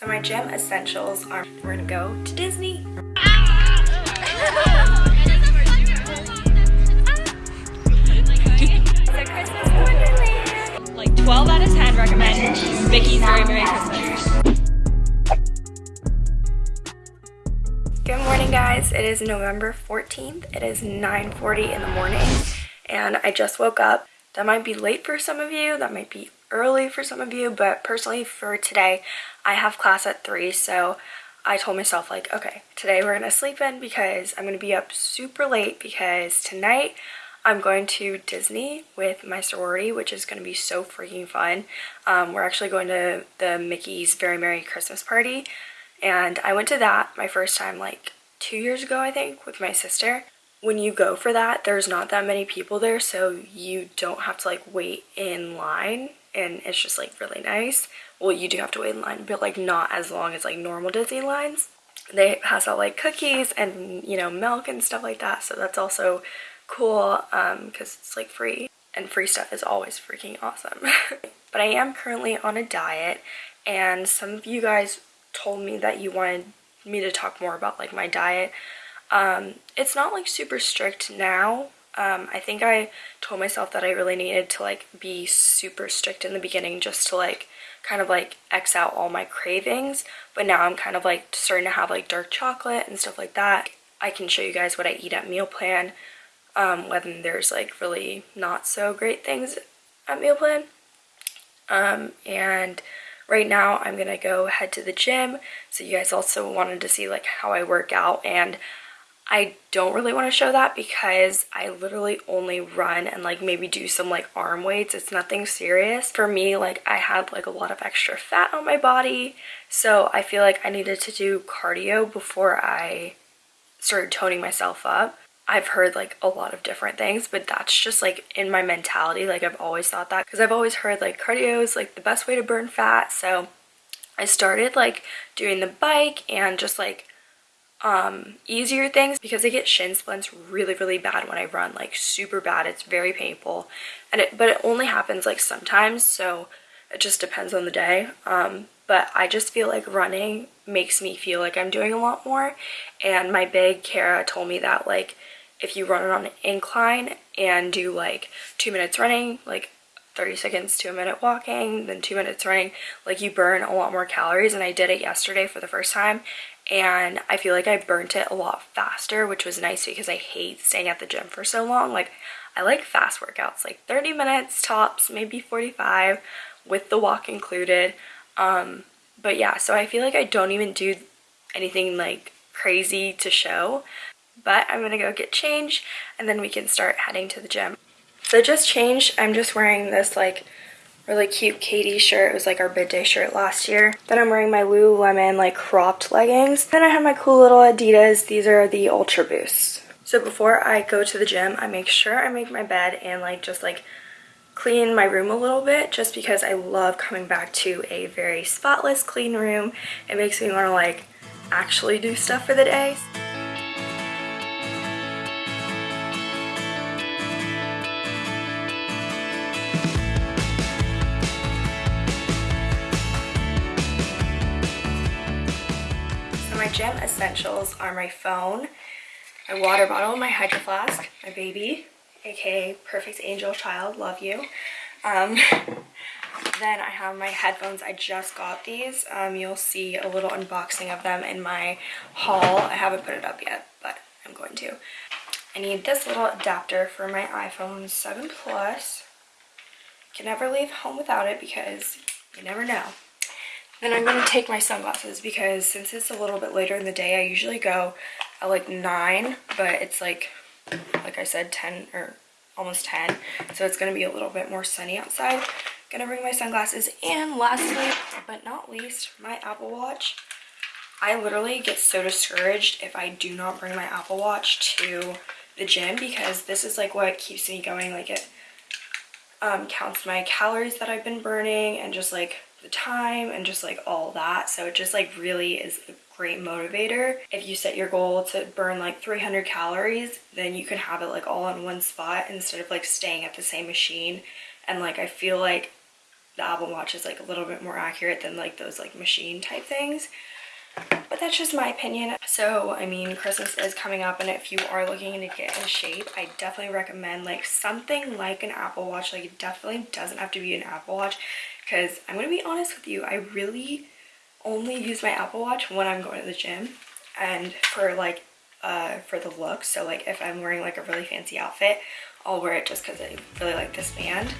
So my gym essentials are we're gonna go to Disney. Like 12 out of 10 recommend Mickey's Very Merry Christmas. Good morning guys, it is November 14th. It is 9.40 in the morning and I just woke up. That might be late for some of you, that might be early for some of you, but personally for today, I have class at 3, so I told myself like, okay, today we're gonna sleep in because I'm gonna be up super late because tonight I'm going to Disney with my sorority, which is to be so freaking fun. Um, we're actually going to the Mickey's Very Merry Christmas Party, and I went to that my first time like two years ago, I think, with my sister. When you go for that, there's not that many people there, so you don't have to like wait in line, and it's just like really nice. Well, you do have to wait in line, but like not as long as like normal Disney lines. They pass out like cookies and, you know, milk and stuff like that, so that's also cool um because it's like free and free stuff is always freaking awesome but i am currently on a diet and some of you guys told me that you wanted me to talk more about like my diet um it's not like super strict now um i think i told myself that i really needed to like be super strict in the beginning just to like kind of like x out all my cravings but now i'm kind of like starting to have like dark chocolate and stuff like that i can show you guys what i eat at meal plan um, when there's like really not so great things at meal plan. Um, and right now I'm gonna go head to the gym. So you guys also wanted to see like how I work out and I don't really want to show that because I literally only run and like maybe do some like arm weights. It's nothing serious. For me, like I had like a lot of extra fat on my body. So I feel like I needed to do cardio before I started toning myself up. I've heard like a lot of different things, but that's just like in my mentality. Like I've always thought that because I've always heard like cardio is like the best way to burn fat. So I started like doing the bike and just like um easier things because I get shin splints really really bad when I run like super bad. It's very painful. And it but it only happens like sometimes so it just depends on the day. Um but I just feel like running makes me feel like I'm doing a lot more. And my big Kara told me that like if you run on an incline and do like two minutes running, like 30 seconds to a minute walking, then two minutes running, like you burn a lot more calories. And I did it yesterday for the first time and I feel like I burnt it a lot faster, which was nice because I hate staying at the gym for so long. Like I like fast workouts, like 30 minutes tops, maybe 45 with the walk included. Um, but yeah, so I feel like I don't even do anything like crazy to show but I'm gonna go get changed and then we can start heading to the gym. So just changed, I'm just wearing this like really cute Katie shirt. It was like our bid day shirt last year. Then I'm wearing my Lululemon like cropped leggings. Then I have my cool little Adidas. These are the Ultra Boosts. So before I go to the gym, I make sure I make my bed and like just like clean my room a little bit just because I love coming back to a very spotless clean room. It makes me want to like actually do stuff for the day. Gym essentials are my phone, my water bottle, my hydro flask, my baby, aka Perfect Angel Child, love you. Um, then I have my headphones. I just got these. Um, you'll see a little unboxing of them in my haul. I haven't put it up yet, but I'm going to. I need this little adapter for my iPhone 7 Plus. Can never leave home without it because you never know. Then I'm going to take my sunglasses because since it's a little bit later in the day, I usually go at like 9, but it's like, like I said, 10 or almost 10. So it's going to be a little bit more sunny outside. Gonna bring my sunglasses. And lastly, but not least, my Apple Watch. I literally get so discouraged if I do not bring my Apple Watch to the gym because this is like what keeps me going. Like it um, counts my calories that I've been burning and just like the time and just like all that. So it just like really is a great motivator. If you set your goal to burn like 300 calories, then you can have it like all in one spot instead of like staying at the same machine. And like I feel like the Apple Watch is like a little bit more accurate than like those like machine type things. But that's just my opinion. So, I mean, Christmas is coming up and if you are looking to get in shape, I definitely recommend like something like an Apple Watch. Like it definitely doesn't have to be an Apple Watch because I'm going to be honest with you, I really only use my Apple Watch when I'm going to the gym and for like uh, for the look. So like if I'm wearing like a really fancy outfit, I'll wear it just because I really like this band.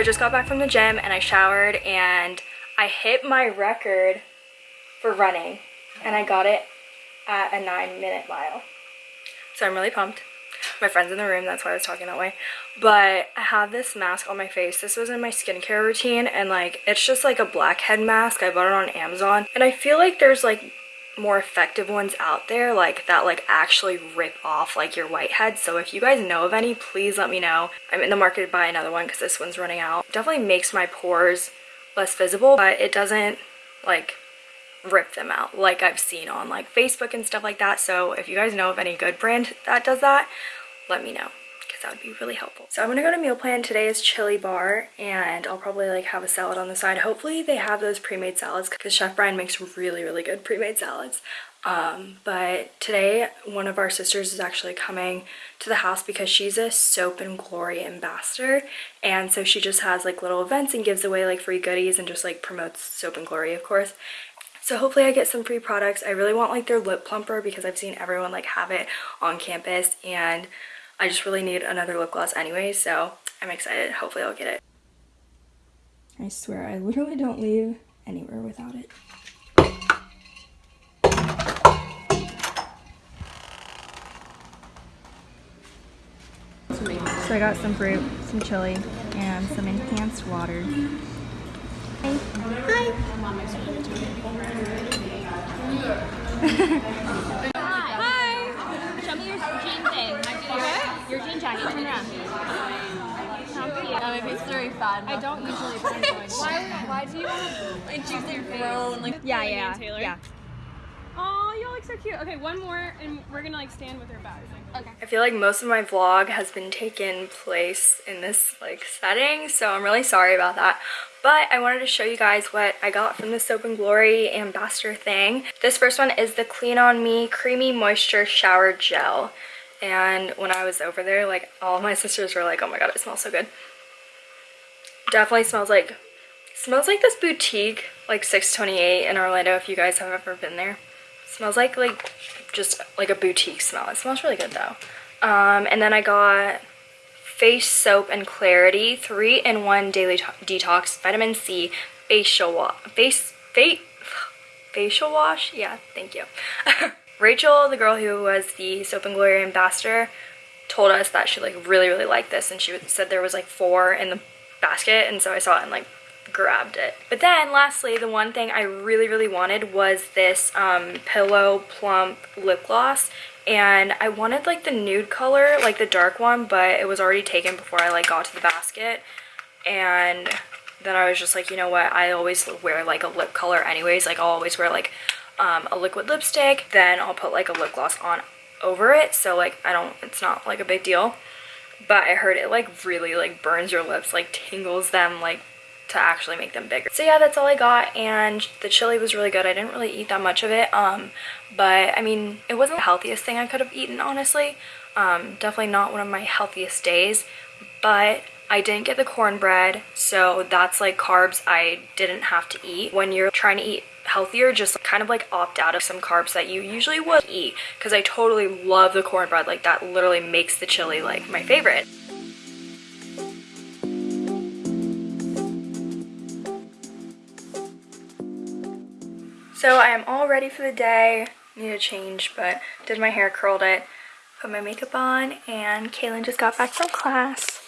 I just got back from the gym and I showered and I hit my record for running and I got it at a nine minute mile. So I'm really pumped. My friend's in the room, that's why I was talking that way. But I have this mask on my face. This was in my skincare routine and like it's just like a blackhead mask. I bought it on Amazon and I feel like there's like more effective ones out there like that like actually rip off like your whitehead. So if you guys know of any please let me know. I'm in the market to buy another one because this one's running out. Definitely makes my pores less visible but it doesn't like rip them out like i've seen on like facebook and stuff like that. So if you guys know of any good brand that does that let me know that would be really helpful. So I'm gonna go to meal plan. Today is chili bar and I'll probably like have a salad on the side. Hopefully they have those pre-made salads because Chef Brian makes really, really good pre-made salads. Um, but today one of our sisters is actually coming to the house because she's a soap and glory ambassador and so she just has like little events and gives away like free goodies and just like promotes soap and glory of course so hopefully I get some free products. I really want like their lip plumper because I've seen everyone like have it on campus and I just really need another lip gloss anyway, so I'm excited. Hopefully I'll get it. I swear, I literally don't leave anywhere without it. So I got some fruit, some chili, and some enhanced water. Hi. Hi. Your jean jacket, turn around. That maybe it's very fun. I don't usually put Why, why do you want to choose your grown, like, yeah, yeah, Taylor? yeah. Oh, y'all look so cute. Okay, one more, and we're gonna like stand with her bags. Okay. I feel like most of my vlog has been taken place in this like setting, so I'm really sorry about that. But I wanted to show you guys what I got from the Soap & Glory Ambassador thing. This first one is the Clean On Me Creamy Moisture Shower Gel and when I was over there like all my sisters were like oh my god it smells so good. Definitely smells like smells like this boutique like 628 in Orlando if you guys have ever been there. Smells like like just like a boutique smell. It smells really good though. Um, and then I got face soap and clarity three in one daily detox vitamin C facial wash face face facial wash? Yeah thank you Rachel, the girl who was the Soap and Glory ambassador, told us that she like really really liked this and she said there was like four in the basket and so I saw it and like grabbed it. But then lastly, the one thing I really really wanted was this um, Pillow Plump lip gloss and I wanted like the nude color, like the dark one, but it was already taken before I like got to the basket and then I was just like, you know what, I always wear like a lip color anyways, like I'll always wear like um, a liquid lipstick, then I'll put like a lip gloss on over it. So like I don't, it's not like a big deal. But I heard it like really like burns your lips, like tingles them like to actually make them bigger. So yeah, that's all I got and the chili was really good. I didn't really eat that much of it. Um, but I mean, it wasn't the healthiest thing I could have eaten, honestly. Um, definitely not one of my healthiest days, but I didn't get the cornbread, so that's like carbs I didn't have to eat. When you're trying to eat healthier, just kind of like opt out of some carbs that you usually would eat because I totally love the cornbread. Like that literally makes the chili like my favorite. So I am all ready for the day. Need to change, but did my hair, curled it, put my makeup on, and Kaylin just got back from class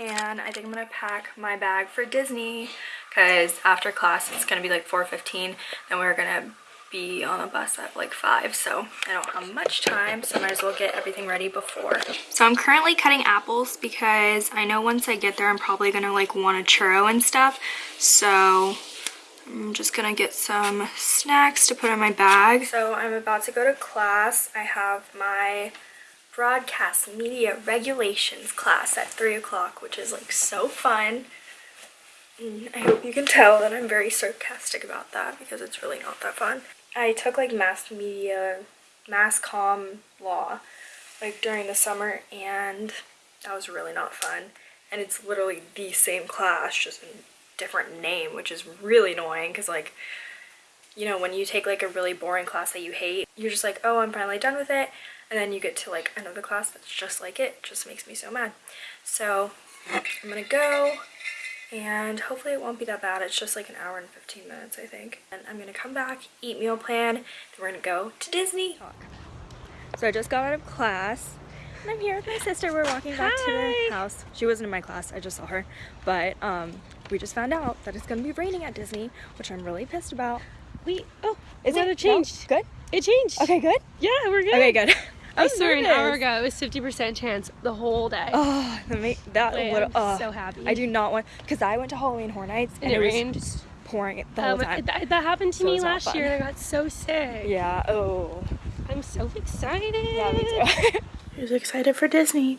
and I think I'm gonna pack my bag for Disney because after class it's gonna be like 4.15 and we're gonna be on a bus at like 5, so I don't have much time, so I might as well get everything ready before. So I'm currently cutting apples because I know once I get there I'm probably gonna like want a churro and stuff, so I'm just gonna get some snacks to put in my bag. So I'm about to go to class. I have my broadcast media regulations class at 3 o'clock, which is like so fun. I hope you can tell that I'm very sarcastic about that because it's really not that fun. I took like mass media, mass comm law like during the summer and that was really not fun. And it's literally the same class, just in different name, which is really annoying because like, you know, when you take like a really boring class that you hate, you're just like, oh, I'm finally done with it. And then you get to like another class that's just like it. it just makes me so mad. So I'm gonna go and hopefully it won't be that bad. It's just like an hour and 15 minutes, I think. And I'm gonna come back, eat meal plan, then we're gonna go to Disney. So I just got out of class and I'm here with my sister. We're walking back Hi. to the house. She wasn't in my class, I just saw her. But um, we just found out that it's gonna be raining at Disney, which I'm really pissed about. We oh, Is it changed. No? Good? It changed. Okay, good? Yeah, we're good. Okay, good. I I'm swear an hour ago it was fifty percent chance the whole day. Oh, that, make, that I am little, oh, so happy. I do not want, because I went to Halloween Horror Nights and, and it was rained. just pouring the Uh, whole time. that, that happened to So me last year and I got so sick. Yeah, oh. I'm so excited. Yeah, me too. Who's excited for Disney?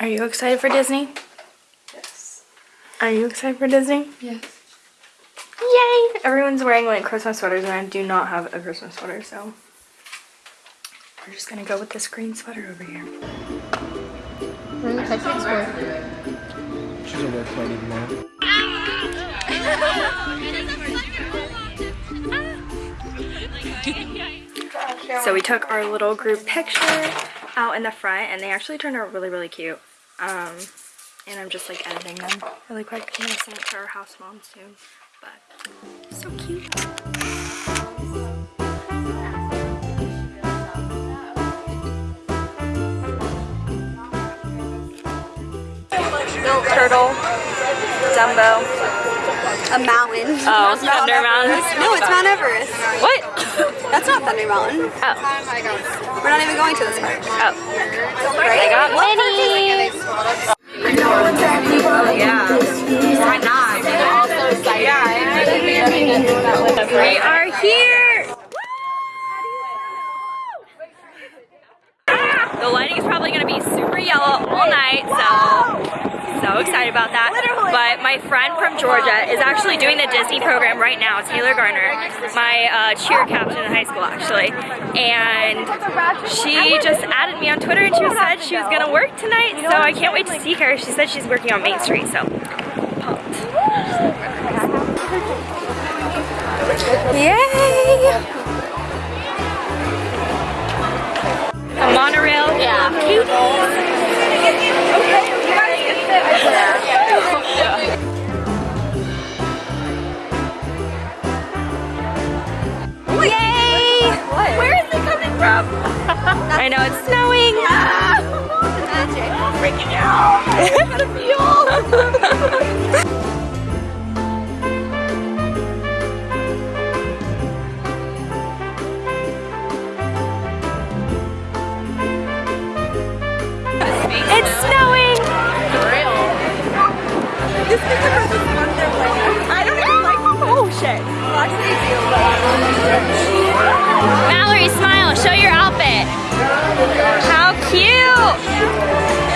Are you excited for Disney? Yes. Are you excited for Disney? Yes. Yay! Everyone's wearing like Christmas sweaters and I do not have a Christmas sweater, so we're just gonna go with this green sweater over here. She's a work lady now. So we took our little group picture out in the front and they actually turned out really, really cute. Um, and I'm just like editing them really quick. I'm gonna send it to our house mom soon, but so cute. Turtle, Dumbo. A mountain. Oh, it's Thunder Mountain. No, it's Mount Everest. What? That's not Thunder Mountain. Oh, We're not even going to this park. oh. I got Winnie. Yeah. Why not? We are here. The lighting is probably going to be super yellow all night, so so excited about that. But my friend from Georgia is actually doing the Disney program right now, Taylor Garner, my uh, cheer captain in high school actually. And she just added me on Twitter and she said she was going to work tonight, so I can't wait to see her. She said she's working on Main Street, so pumped. Yay! A monorail. Yeah. Yay! Shit. Mallory, smile. Show your outfit. How cute.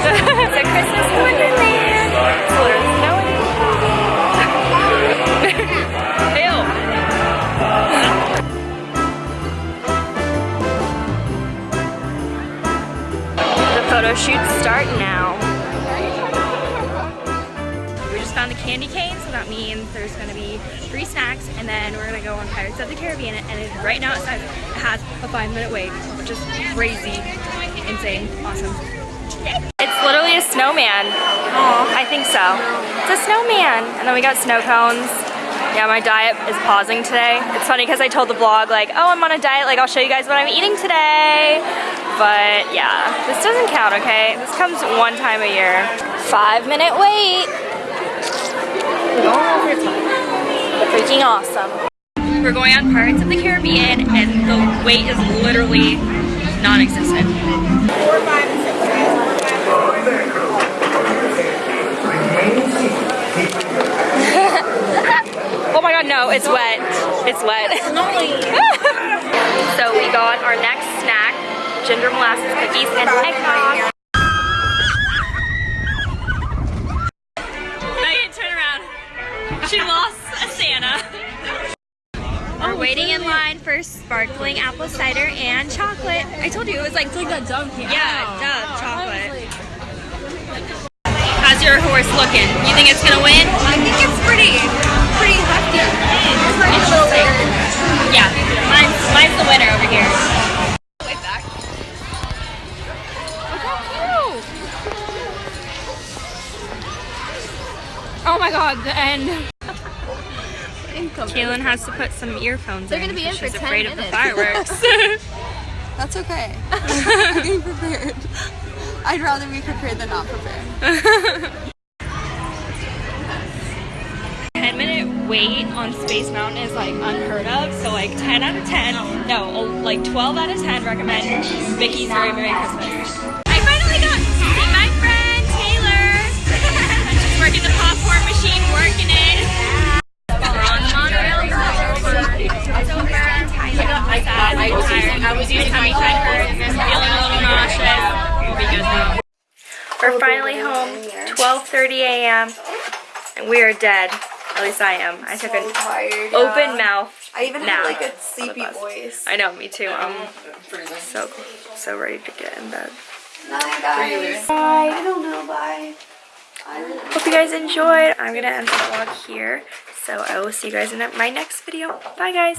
it's a Christmas Wonderland. It's literally snowing. The photo shoots start now. We just found the candy cane, so that means there's gonna be free snacks, and then we're gonna go on Pirates of the Caribbean. And it, right now it says it has a five minute wait, which is crazy, insane, awesome. It's literally a snowman. I think so. It's a snowman. And then we got snow cones. Yeah, my diet is pausing today. It's funny because I told the vlog like, oh, I'm on a diet, like I'll show you guys what I'm eating today. But yeah, this doesn't count, okay? This comes one time a year. Five minute wait. We're going over time. Freaking awesome. We're going on Pirates of the Caribbean, and the wait is literally non-existent. Four, five, and six. oh my god, no, it's wet. It's wet. so we got our next snack, ginger molasses cookies and eggnog. Waiting in line for sparkling apple cider and chocolate. I told you it was like It's like that candy. yeah, duh, chocolate. How's your horse looking? You think it's gonna win? I think it's pretty, pretty hefty. Yeah, mine's, mine's the winner over here. Oh my god, the end. Kaylin has to put some earphones They're in. gonna be in because for she's 10 afraid of the fireworks. That's okay. I'm being prepared. I'd rather be prepared than not prepared. 10 minute wait on Space Mountain is like unheard of. So like 10 out of 10, no, oh, like 12 out of 10 recommend Mickey's Very Merry Christmas. I finally got to see my friend Taylor. She's working the popcorn machine, working it. I'm. I'm tired. I was using my tummy hurts. Feeling a little nauseous. We'll be good now. We're finally home. 12:30 a.m. and we are dead. At least I am. I took an tired. open mouth. I even nap have like a on sleepy voice. I know, me too. I'm so so ready to get in bed. Night, guys. Bye. I don't know. Bye. Hope you guys enjoyed. I'm gonna end the vlog here. So I will see you guys in my next video. Bye guys.